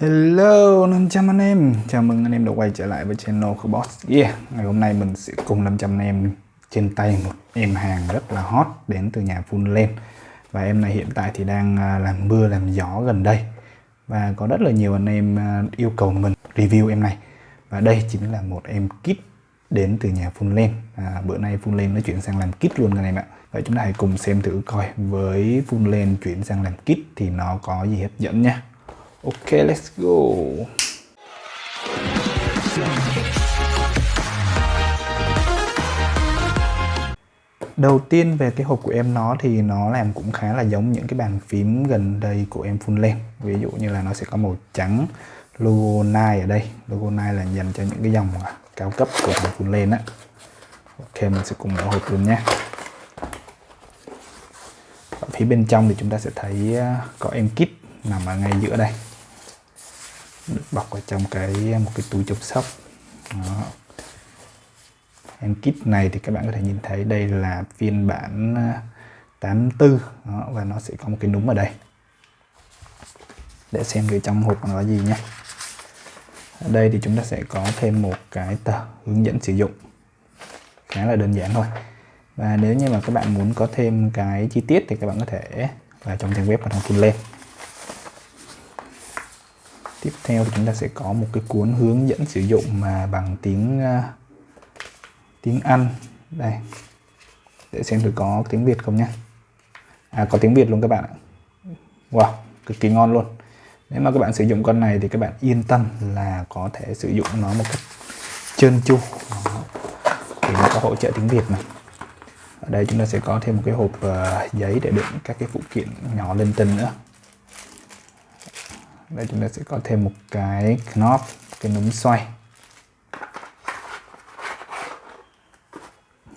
Hello 500 anh em. Chào mừng anh em đã quay trở lại với channel của Boss. Yeah Ngày hôm nay mình sẽ cùng 500 anh em trên tay một em hàng rất là hot đến từ nhà Funland Và em này hiện tại thì đang à, làm mưa làm gió gần đây. Và có rất là nhiều anh em à, yêu cầu mình review em này. Và đây chính là một em kit đến từ nhà Funland à, Bữa nay Funland nó chuyển sang làm kit luôn anh em ạ. Vậy chúng ta hãy cùng xem thử coi. Với Funland chuyển sang làm kit thì nó có gì hấp dẫn nha. Ok, let's go. Đầu tiên về cái hộp của em nó thì nó làm cũng khá là giống những cái bàn phím gần đây của em full lên. Ví dụ như là nó sẽ có màu trắng logo Nike ở đây. Logo Nike là dành cho những cái dòng cao cấp của thằng full lên á. Ok, mình sẽ cùng mở hộp luôn nhé. Ở phía bên trong thì chúng ta sẽ thấy ờ, có em kit nằm ở ngay giữa đây bọc ở trong cái một cái túi chống sốc Đó. em kit này thì các bạn có thể nhìn thấy đây là phiên bản à, 84 Đó, và nó sẽ có một cái núm ở đây. Để xem cái trong hộp nó là gì nhé. Ở đây thì chúng ta sẽ có thêm một cái tờ hướng dẫn sử dụng. Khá là đơn giản thôi. Và nếu như mà các bạn muốn có thêm cái chi tiết thì các bạn có thể vào trong trang web và thông tin lên tiếp theo thì chúng ta sẽ có một cái cuốn hướng dẫn sử dụng mà bằng tiếng uh, tiếng Anh. Đây để xem thử có tiếng Việt không nhé à có tiếng Việt luôn các bạn ạ. Wow cực kỳ ngon luôn. Nếu mà các bạn sử dụng con này thì các bạn yên tâm là có thể sử dụng nó một cách trơn tru. Thì nó có hỗ trợ tiếng Việt này ở đây chúng ta sẽ có thêm một cái hộp uh, giấy để đựng các cái phụ kiện nhỏ lên tinh nữa đây chúng ta sẽ có thêm một cái knob, cái núm xoay.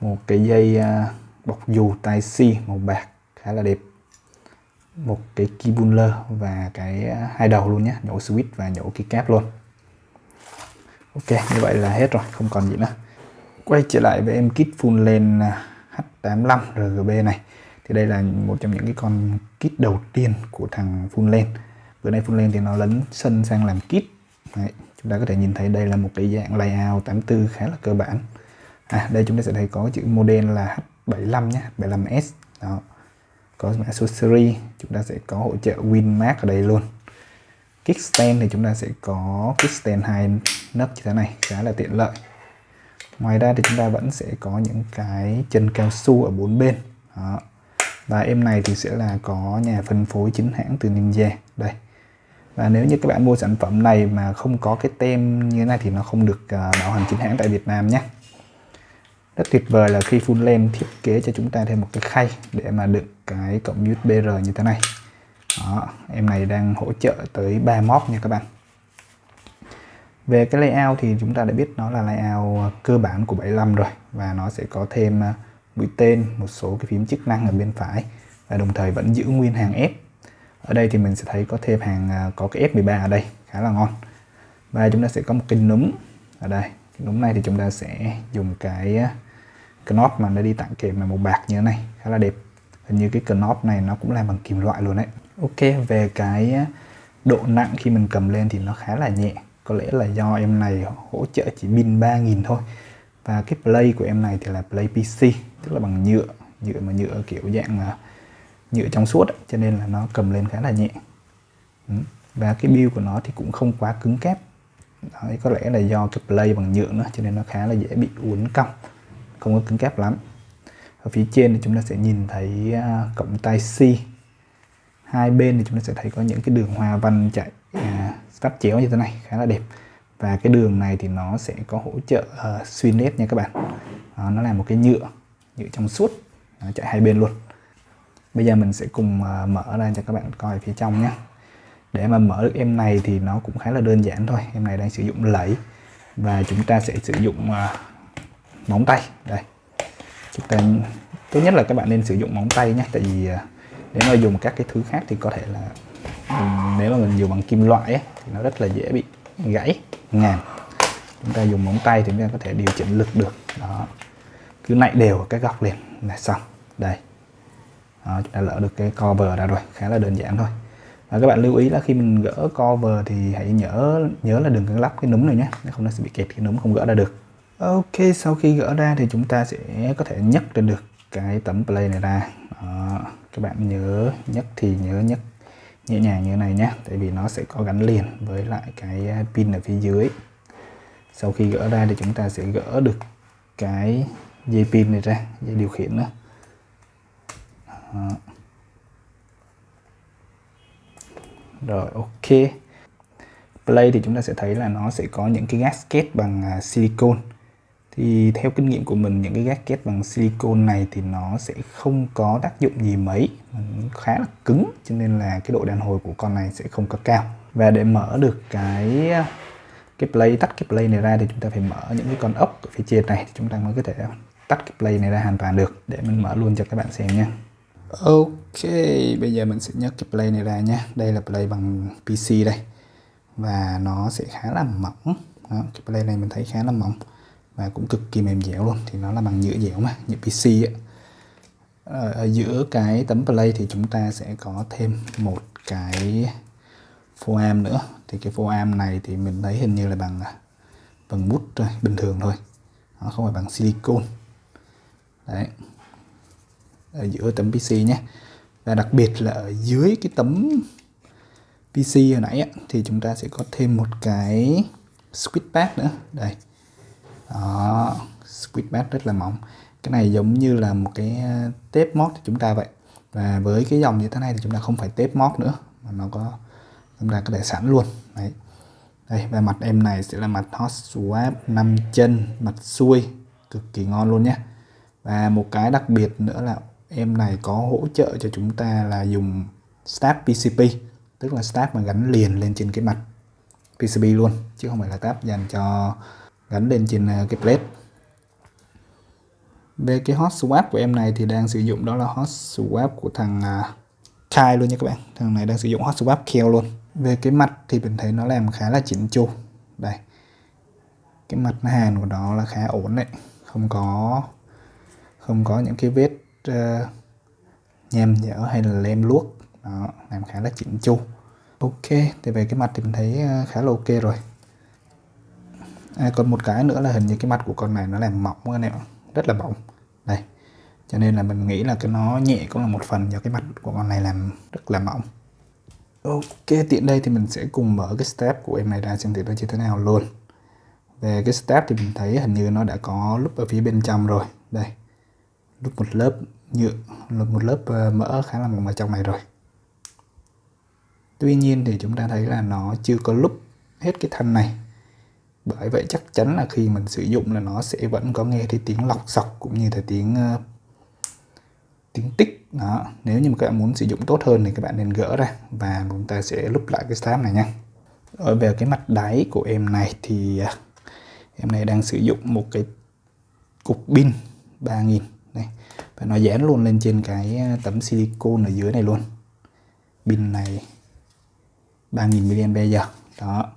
Một cái dây à, bọc dù tai si màu bạc khá là đẹp. Một cái keybuller và cái à, hai đầu luôn nhé nhổ switch và nhổ keycap luôn. Ok, như vậy là hết rồi, không còn gì nữa. Quay trở lại với em kit full lên H85 RGB này. Thì đây là một trong những cái con kit đầu tiên của thằng full lên bữa nay phun lên thì nó lấn sân sang làm kit. Đấy, chúng ta có thể nhìn thấy đây là một cái dạng layout 84 khá là cơ bản. À đây chúng ta sẽ thấy có chữ model là H75 nhé 75S đó có series, chúng ta sẽ có hỗ trợ Winmark ở đây luôn. Kickstand thì chúng ta sẽ có kickstand hai nấc như thế này khá là tiện lợi. Ngoài ra thì chúng ta vẫn sẽ có những cái chân cao su ở bốn bên. Đó. và em này thì sẽ là có nhà phân phối chính hãng từ Ninja. Đây và nếu như các bạn mua sản phẩm này mà không có cái tem như thế này thì nó không được à, bảo hành chính hãng tại Việt Nam nhé. Rất tuyệt vời là khi full lens thiết kế cho chúng ta thêm một cái khay để mà đựng cái cổng USB-R như thế này. Đó, em này đang hỗ trợ tới 3 móc nha các bạn. Về cái layout thì chúng ta đã biết nó là layout à, cơ bản của 75 rồi và nó sẽ có thêm à, mũi tên một số cái phím chức năng ở bên phải và đồng thời vẫn giữ nguyên hàng F ở đây thì mình sẽ thấy có thêm hàng à, có cái F13 ở đây, khá là ngon. Và chúng ta sẽ có một cái núm ở đây. Cái núm này thì chúng ta sẽ dùng à, cái knob mà nó đi tặng kèm là màu bạc như thế này, khá là đẹp. Hình như cái knob này nó cũng làm bằng kim loại luôn đấy. Ok, về cái à, độ nặng khi mình cầm lên thì nó khá là nhẹ. Có lẽ là do em này hỗ trợ chỉ pin 3000 thôi. Và cái play của em này thì là play PC tức là bằng nhựa. Nhựa mà nhựa kiểu dạng nhựa trong suốt cho nên là nó cầm lên khá là nhẹ. Ừ, và cái build của nó thì cũng không quá cứng kép. Đấy, có lẽ là do cái play bằng nhựa nữa cho nên nó khá là dễ bị uốn cong không có cứng kép lắm. Ở phía trên thì chúng ta sẽ nhìn thấy à, cổng tai C. Hai bên thì chúng ta sẽ thấy có những cái đường hoa văn chạy uh, chéo như thế này khá là đẹp. Và cái đường này thì nó sẽ có hỗ trợ uh, xuyên nét nha các bạn. Uh, nó là một cái nhựa nhựa trong suốt nó chạy hai bên luôn bây giờ mình sẽ cùng à, mở ra cho các bạn coi phía trong nhé. Để mà mở được em này thì nó cũng khá là đơn giản thôi. Em này đang sử dụng lẫy và chúng ta sẽ sử dụng à, móng tay. Đây. Chúng ta tốt nhất là các bạn nên sử dụng móng tay nhé. Tại vì à, nếu mà dùng các cái thứ khác thì có thể là nếu mà mình dùng bằng kim loại ấy, thì nó rất là dễ bị gãy ngàn. Chúng ta dùng móng tay thì chúng ta có thể điều chỉnh lực được. Đó. Cứ nạy đều ở cái góc liền là xong. Đây đó, chúng ta lỡ được cái cover ra rồi khá là đơn giản thôi. Và các bạn lưu ý là khi mình gỡ cover thì hãy nhớ nhớ là đừng có lắp cái núm này nhé nếu không nó sẽ bị kẹt cái núm không gỡ ra được. Ok sau khi gỡ ra thì chúng ta sẽ có thể nhấc lên được cái tấm play này ra. Đó. các bạn nhớ nhấc thì nhớ nhấc nhẹ nhàng như thế này nhé tại vì nó sẽ có gắn liền với lại cái à, pin ở phía dưới. Sau khi gỡ ra thì chúng ta sẽ gỡ được cái dây pin này ra dây điều khiển nữa. Đó. rồi, ok. Play thì chúng ta sẽ thấy là nó sẽ có những cái gasket bằng à, silicone. Silicon thì theo kinh nghiệm của mình, những cái gasket bằng silicon này thì nó sẽ không có tác dụng gì mấy khá là cứng, cho nên là cái độ đàn hồi của con này sẽ không có cao. Và để mở được cái à, cái play, tắt cái play này ra thì chúng ta phải mở những cái con ốc ở phía trên này, thì chúng ta mới có thể tắt cái play này ra hoàn toàn được. Để mình mở luôn cho các bạn xem nha. Ok bây giờ mình sẽ nhấc cái play này ra nhé đây là play bằng PC đây. Và nó sẽ khá là mỏng. Đó, cái play này mình thấy khá là mỏng. Và cũng cực kỳ mềm dẻo luôn. Thì nó là bằng nhựa dẻo mà nhựa PC ấy. Ờ, ở giữa cái tấm play thì chúng ta sẽ có thêm một cái foam nữa. Thì cái foam này thì mình thấy hình như là bằng à, bằng mút thôi bình thường thôi. Nó không phải bằng silicon đấy ở giữa tấm PC nhé. Và đặc biệt là ở dưới cái tấm PC hồi nãy á, thì chúng ta sẽ có thêm một cái squid pad nữa. Đây. Đó squid pad rất là mỏng. Cái này giống như là một cái tép tape mót của chúng ta vậy. Và với cái dòng như thế này thì chúng ta không phải tape mót nữa mà nó có chúng ta có thể sẵn luôn. Đấy. Đây và mặt em này sẽ là mặt hot swap 5 chân mặt xuôi cực kỳ ngon luôn nhé. Và một cái đặc biệt nữa là em này có hỗ trợ cho chúng ta là dùng stab PCP tức là stab mà gắn liền lên trên cái mặt PCB luôn, chứ không phải là tab dành cho, gắn lên trên ờ, cái plate. Về cái hot swap của em này thì đang sử dụng đó là hot swap của thằng ờ, Kai luôn nha các bạn. Thằng này đang sử dụng hot swap Kale luôn. Về cái mặt thì mình thấy nó làm khá là chỉnh chu. Đây. Cái mặt hàn của nó là khá ổn đấy. Không có không có những cái vết uh, nhem nhở hay là lem luốc. Đó làm khá là chỉnh chu. Ok thì về cái mặt thì mình thấy ờ, khá là ok rồi. À, còn một cái nữa là hình như cái mặt của con này nó làm mỏng anh em rất là mỏng. Đây cho nên là mình nghĩ là cái nó nhẹ cũng là một phần do cái mặt của con này làm rất là mỏng. Ok tiện đây thì mình sẽ cùng mở cái step của em này ra xem thử nó như thế nào luôn. Về cái step thì mình thấy hình như nó đã có lúc ở phía bên trong rồi. Đây lúc một lớp nhựa một lớp ờ, mỡ khá là mỏng ở trong này rồi. Tuy nhiên thì chúng ta thấy là nó chưa có lúc hết cái thân này. Bởi vậy chắc chắn là khi mình sử dụng là nó sẽ vẫn có nghe thấy tiếng lọc sọc cũng như là tiếng uh, tiếng tích. Đó nếu như mà các bạn muốn sử dụng tốt hơn thì các bạn nên gỡ ra và chúng ta sẽ lúc lại cái stab này nha. Ở về cái mặt đáy của em này thì uh, em này đang sử dụng một cái cục pin 3000 và nó dán luôn lên trên cái ờ, tấm silicon ở dưới này luôn. Pin này 3000 mAh. Đó.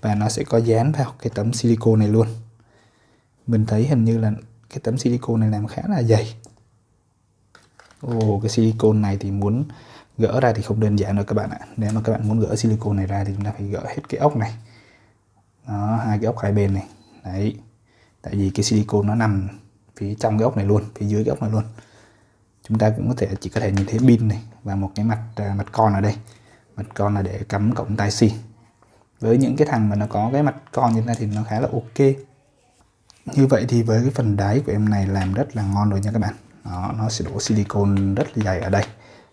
Và nó sẽ có dán vào cái tấm silicon này luôn. Mình thấy hình như là cái tấm silicon này làm khá là dày. Ồ, cái silicon này thì muốn gỡ ra thì không đơn giản đâu các bạn ạ. Nếu mà các bạn muốn gỡ silicon này ra thì chúng ta phải gỡ hết cái ốc này. Đó hai cái ốc hai bên này. Đấy. Tại vì cái silicon nó nằm phía trong cái ốc này luôn phía dưới cái ốc này luôn. Chúng ta cũng có thể chỉ có thể nhìn thấy pin này và một cái mặt à, mặt con ở đây. Mặt con là để cắm cổng tai xì. với những cái thằng mà nó có cái mặt con như thế này thì nó khá là ok. Như vậy thì với cái phần đáy của em này làm rất là ngon rồi nha các bạn. Đó, nó sẽ đổ silicon rất là dày ở đây.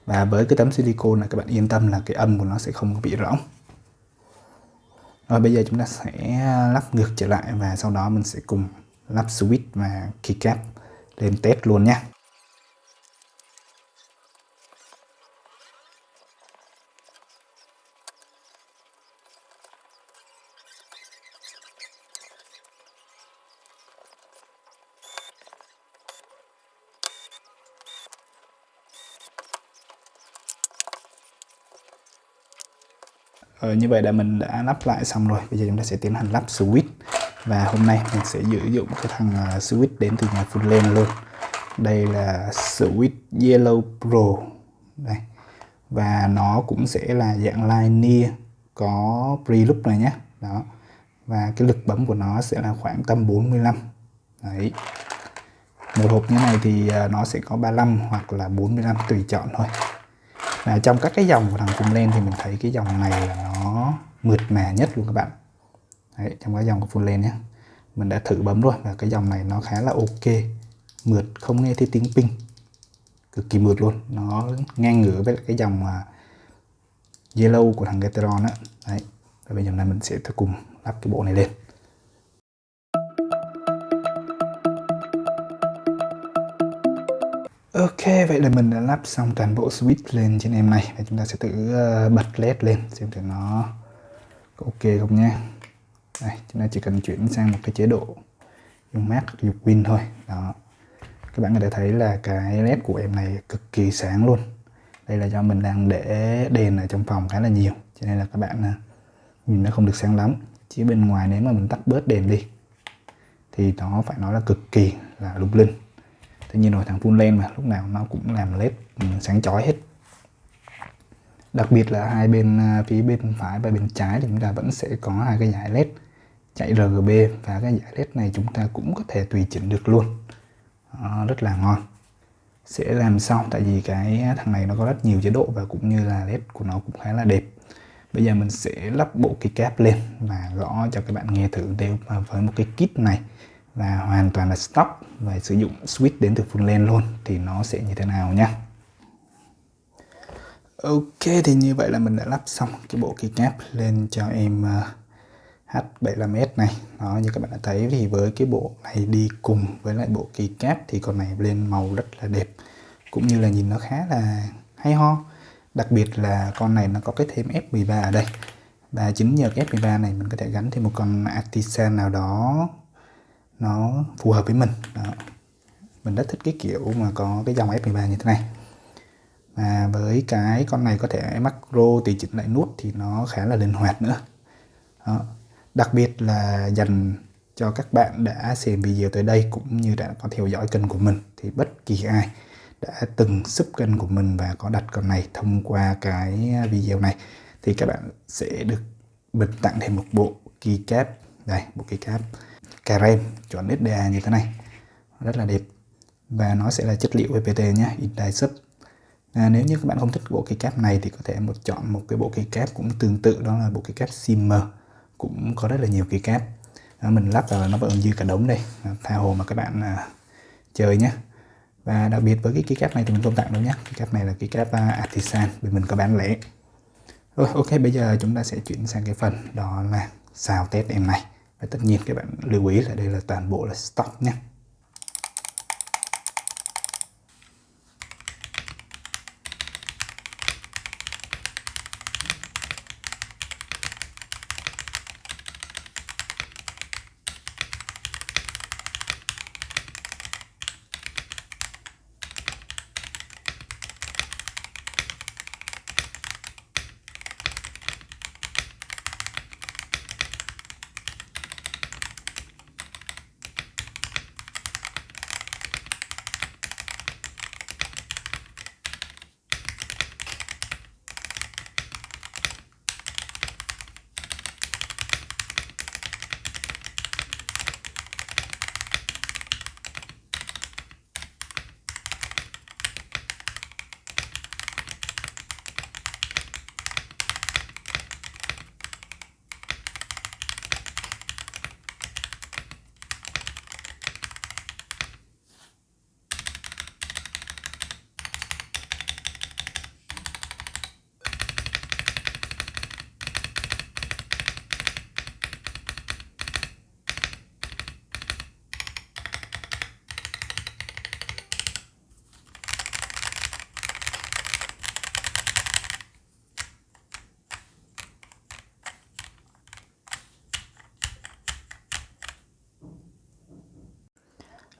Và với cái tấm silicon này các bạn yên tâm là cái âm của nó sẽ không bị rỗng. Rồi bây giờ chúng ta sẽ lắp ngược trở lại và sau đó mình sẽ cùng lắp switch và keycap lên test luôn nhé. Ờ, như vậy là mình đã lắp lại xong rồi. Bây giờ chúng ta sẽ tiến hành lắp switch và hôm nay mình sẽ sử dụng cái thằng à, switch đến từ nhà Fullland luôn. Đây là switch Yellow Pro. Đây. Và nó cũng sẽ là dạng linear có preloop này nhé. Đó. Và cái lực bấm của nó sẽ là khoảng tầm 45 đấy. Một hộp như này thì à, nó sẽ có 35 hoặc là 45 tùy chọn thôi. Và trong các cái dòng của thằng Fullland thì mình thấy cái dòng này là nó mượt mà nhất luôn các bạn đấy, trong cái dòng của Full Lens nhé. Mình đã thử bấm rồi và cái dòng này nó khá là ok. Mượt không nghe thấy tiếng ping. Cực kỳ mượt luôn. Nó ngang ngửa với cái dòng mà yellow của thằng Gateron á. Đấy và bây giờ này mình sẽ cùng lắp cái bộ này lên. Ok, vậy là mình đã lắp xong toàn bộ switch lên trên em này. Và chúng ta sẽ thử ờ, bật led lên xem thử nó có ok không nhé. Đây, chúng ta chỉ cần chuyển sang một cái chế độ dùng mát dục win thôi. Đó. Các bạn có thể thấy là cái led của em này cực kỳ sáng luôn. Đây là do mình đang để đèn ở trong phòng khá là nhiều cho nên là các bạn à, nhìn nó không được sáng lắm. Chỉ bên ngoài nếu mà mình tắt bớt đèn đi thì nó phải nói là cực kỳ là lung linh tất nhiên rồi thằng full lens mà lúc nào nó cũng làm led ừ, sáng chói hết đặc biệt là hai bên à, phía bên phải và bên trái thì chúng ta vẫn sẽ có hai cái giải led chạy RGB và cái giải led này chúng ta cũng có thể tùy chỉnh được luôn. À, rất là ngon. Sẽ làm sau tại vì cái thằng này nó có rất nhiều chế độ và cũng như là led của nó cũng khá là đẹp. Bây giờ mình sẽ lắp bộ cái cáp lên và gõ cho các bạn nghe thử đều với một cái kit này và hoàn toàn là stock và sử dụng switch đến từ full lens luôn thì nó sẽ như thế nào nhá Ok thì như vậy là mình đã lắp xong cái bộ keycap lên cho em uh, H75S này. Đó, như các bạn đã thấy thì với cái bộ này đi cùng với lại bộ kỳ cáp thì con này lên màu rất là đẹp, cũng như là nhìn nó khá là hay ho. Đặc biệt là con này nó có cái thêm F13 ở đây. Và chính nhờ cái F13 này mình có thể gắn thêm một con artisan nào đó nó phù hợp với mình. Đó. mình rất thích cái kiểu mà có cái dòng F13 như thế này. Và với cái con này có thể macro tùy chỉnh lại nút thì nó khá là linh hoạt nữa. Đó đặc biệt là dành cho các bạn đã xem video tới đây cũng như đã có theo dõi kênh của mình thì bất kỳ ai đã từng sub kênh của mình và có đặt con này thông qua cái video này thì các bạn sẽ được bình tặng thêm một bộ keycap. Đây bộ keycap. Carem chuẩn SDA như thế này. Rất là đẹp. Và nó sẽ là chất liệu PPT nhé Indie Sub. À, nếu như các bạn không thích bộ keycap này thì có thể một chọn một cái bộ keycap cũng tương tự đó là bộ keycap Simmer cũng có rất là nhiều keycap à, mình lắp vào nó vẫn dư cả đống đây. À, tha hồ mà các bạn à, chơi nhé và đặc biệt với cái keycap này thì mình không tặng đâu nhé keycap này là keycap uh, à, artisan vì mình có bán lẻ. Rồi ok bây giờ chúng ta sẽ chuyển sang cái phần đó là xào test em này. Và tất nhiên các bạn lưu ý là đây là toàn bộ là stock nhé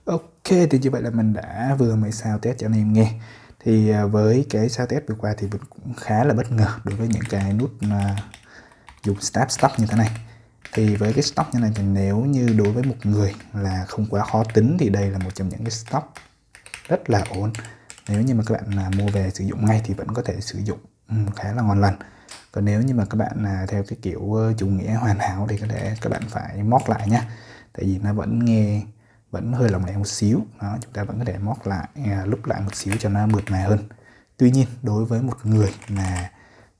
Ok thì như vậy là mình đã vừa mới sao test cho anh em nghe. Thì à, với cái sao test vừa qua thì mình cũng khá là bất ngờ đối với những cái nút uh, dùng start stop như thế này. Thì với cái stop như này thì nếu như đối với một người là không quá khó tính thì đây là một trong những cái stop rất là ổn. Nếu như mà các bạn là mua về sử dụng ngay thì vẫn có thể sử dụng ừ, khá là ngon lành. Còn nếu như mà các bạn là theo cái kiểu ờ, chủ nghĩa hoàn hảo thì có thể các bạn phải móc lại nha. Tại vì nó vẫn nghe vẫn hơi lỏng lẻo một xíu. Đó chúng ta vẫn có thể móc lại à, lúc lại một xíu cho nó mượt mà hơn. Tuy nhiên đối với một người là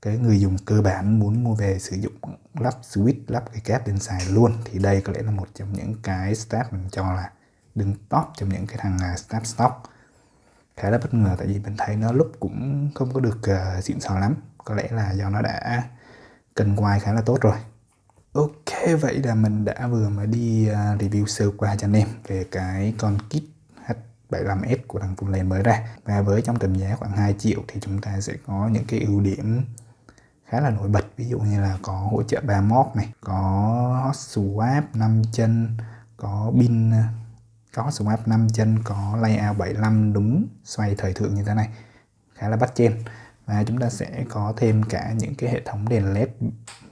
cái người dùng cơ bản muốn mua về sử dụng lắp switch lắp cái cáp lên xài luôn thì đây có lẽ là một trong những cái step mình cho là đứng top trong những cái thằng à, uh, step stock. Khá là bất ngờ tại vì mình thấy nó lúc cũng không có được uh, xịn sò lắm. Có lẽ là do nó đã cần quay khá là tốt rồi ok, vậy là mình đã vừa mới đi à, review sơ qua cho anh em về cái con kit H75S của thằng Fullland mới ra. Và với trong tầm giá khoảng 2 triệu thì chúng ta sẽ có những cái ưu điểm khá là nổi bật. Ví dụ như là có hỗ trợ 3 mod này, có hot swap 5 chân, có pin, có hot swap 5 chân, có layout 75 đúng xoay thời thượng như thế này. Khá là bắt chen và chúng ta sẽ có thêm cả những cái hệ thống đèn led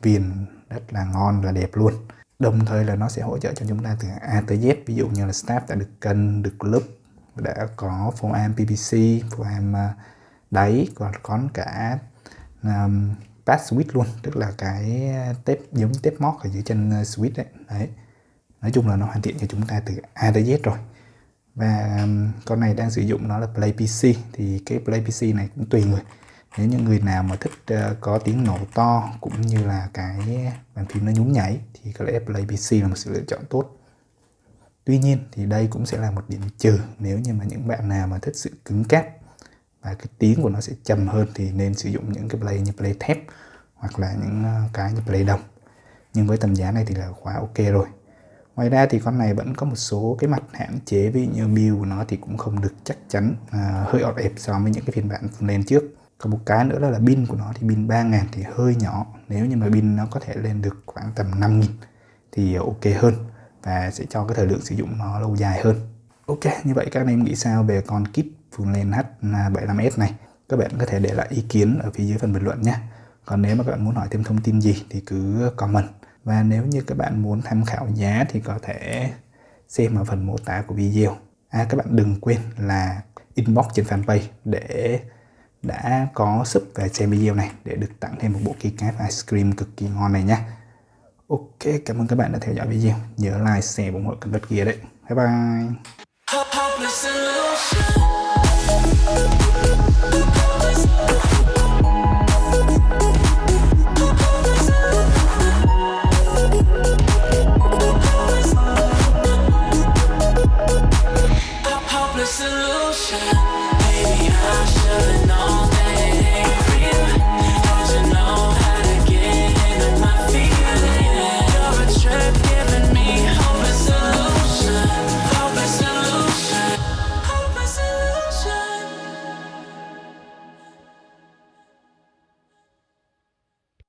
viền rất là ngon và đẹp luôn. Đồng thời là nó sẽ hỗ trợ cho chúng ta từ A tới Z. Ví dụ như là staff đã được cân được lớp đã có phô am PPC phô am đáy còn có cả um, pass switch luôn. Tức là cái tép giống tép mót ở dưới chân à, switch đấy đấy. Nói chung là nó hoàn thiện cho chúng ta từ A tới Z rồi. Và um, con này đang sử dụng nó là Play PC thì cái Play PC này cũng tùy người nếu những người nào mà thích uh, có tiếng nổ to cũng như là cái bàn phím nó nhún nhảy thì có lẽ Play PC là một sự lựa chọn tốt. Tuy nhiên thì đây cũng sẽ là một điểm trừ nếu như mà những bạn nào mà thích sự cứng cáp và cái tiếng của nó sẽ trầm hơn thì nên sử dụng những cái play như play thép hoặc là những ờ, cái như play đồng. Nhưng với tầm giá này thì là quá ok rồi. Ngoài ra thì con này vẫn có một số cái mặt hạn chế ví dụ như build của nó thì cũng không được chắc chắn à, hơi ọt ẹp so với những cái phiên bản lên trước còn một cái nữa là, là pin của nó thì pin 3000 thì hơi nhỏ. Nếu như mà pin nó có thể lên được khoảng tầm 5000 thì ok hơn và sẽ cho cái thời lượng sử dụng nó lâu dài hơn. Ok như vậy các anh em nghĩ sao về con kit Fullland H75s này? Các bạn có thể để lại ý kiến ở phía dưới phần bình luận nhé. Còn nếu mà các bạn muốn hỏi thêm thông tin gì thì cứ comment. Và nếu như các bạn muốn tham khảo giá thì có thể xem ở phần mô tả của video. À các bạn đừng quên là inbox trên fanpage để đã có sub về xem video này, để được tặng thêm một bộ keycap ice cream cực kỳ ngon này nhé Ok, cảm ơn các bạn đã theo dõi video. Nhớ like, share ủng hộ kênh vật kia đấy. Bye bye.